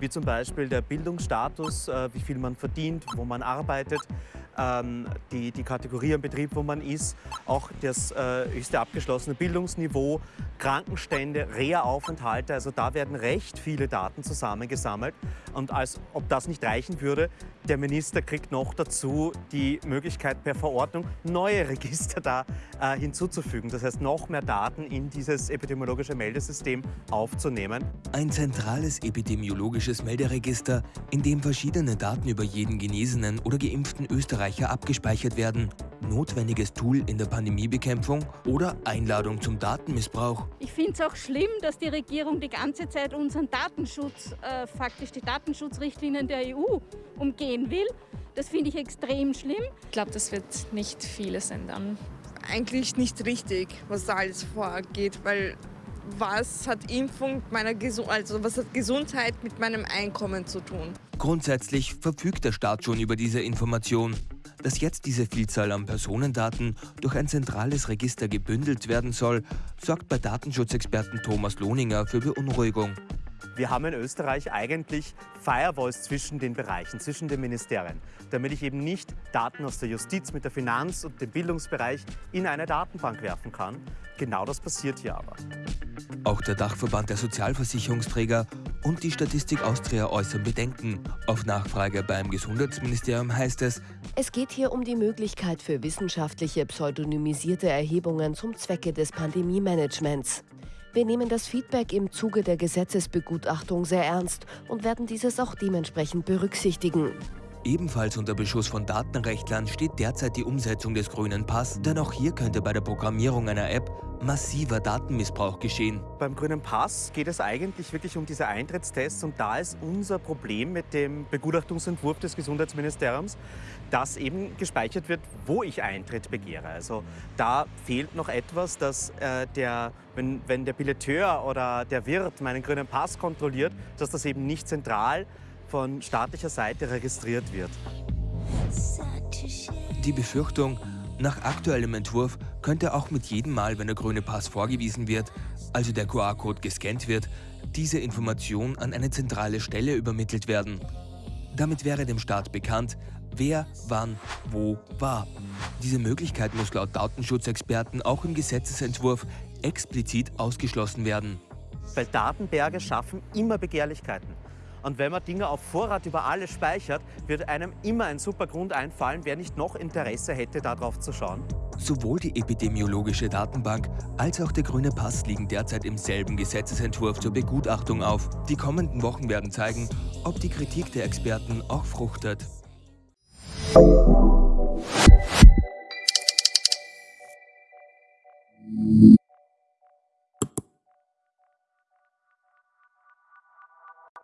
wie zum Beispiel der Bildungsstatus, äh, wie viel man verdient, wo man arbeitet, ähm, die, die Kategorie am Betrieb, wo man ist, auch das äh, höchste abgeschlossene Bildungsniveau, Krankenstände, Reha-Aufenthalte. Also da werden recht viele Daten zusammengesammelt. Und als ob das nicht reichen würde, der Minister kriegt noch dazu die Möglichkeit per Verordnung neue Register da äh, hinzuzufügen. Das heißt, noch mehr Daten in dieses epidemiologische Meldesystem aufzunehmen. Ein zentrales epidemiologisches Melderegister, in dem verschiedene Daten über jeden genesenen oder geimpften Österreicher abgespeichert werden. Notwendiges Tool in der Pandemiebekämpfung oder Einladung zum Datenmissbrauch. Ich finde es auch schlimm, dass die Regierung die ganze Zeit unseren Datenschutz, äh, faktisch die Datenschutzrichtlinien der EU umgehen will. Das finde ich extrem schlimm. Ich glaube, das wird nicht vieles ändern. Eigentlich nicht richtig, was da alles vorgeht, weil was hat Impfung meiner Gesu also was hat Gesundheit mit meinem Einkommen zu tun? Grundsätzlich verfügt der Staat schon über diese Information. Dass jetzt diese Vielzahl an Personendaten durch ein zentrales Register gebündelt werden soll, sorgt bei Datenschutzexperten Thomas Lohninger für Beunruhigung. Wir haben in Österreich eigentlich Firewalls zwischen den Bereichen, zwischen den Ministerien, damit ich eben nicht Daten aus der Justiz mit der Finanz- und dem Bildungsbereich in eine Datenbank werfen kann. Genau das passiert hier aber. Auch der Dachverband der Sozialversicherungsträger und die Statistik Austria äußern Bedenken. Auf Nachfrage beim Gesundheitsministerium heißt es, es geht hier um die Möglichkeit für wissenschaftliche pseudonymisierte Erhebungen zum Zwecke des Pandemie-Managements. Wir nehmen das Feedback im Zuge der Gesetzesbegutachtung sehr ernst und werden dieses auch dementsprechend berücksichtigen. Ebenfalls unter Beschuss von Datenrechtlern steht derzeit die Umsetzung des grünen Pass, denn auch hier könnte bei der Programmierung einer App massiver Datenmissbrauch geschehen. Beim grünen Pass geht es eigentlich wirklich um diese Eintrittstests und da ist unser Problem mit dem Begutachtungsentwurf des Gesundheitsministeriums, dass eben gespeichert wird, wo ich Eintritt begehre. Also da fehlt noch etwas, dass äh, der, wenn, wenn der Billeteur oder der Wirt meinen grünen Pass kontrolliert, dass das eben nicht zentral von staatlicher Seite registriert wird. Die Befürchtung, nach aktuellem Entwurf könnte auch mit jedem Mal, wenn der grüne Pass vorgewiesen wird, also der QR-Code gescannt wird, diese Information an eine zentrale Stelle übermittelt werden. Damit wäre dem Staat bekannt, wer, wann, wo war. Diese Möglichkeit muss laut Datenschutzexperten auch im Gesetzesentwurf explizit ausgeschlossen werden. Weil Datenberge schaffen immer Begehrlichkeiten. Und wenn man Dinge auf Vorrat über alles speichert, wird einem immer ein super Grund einfallen, wer nicht noch Interesse hätte, darauf zu schauen. Sowohl die epidemiologische Datenbank als auch der grüne Pass liegen derzeit im selben Gesetzesentwurf zur Begutachtung auf. Die kommenden Wochen werden zeigen, ob die Kritik der Experten auch fruchtet.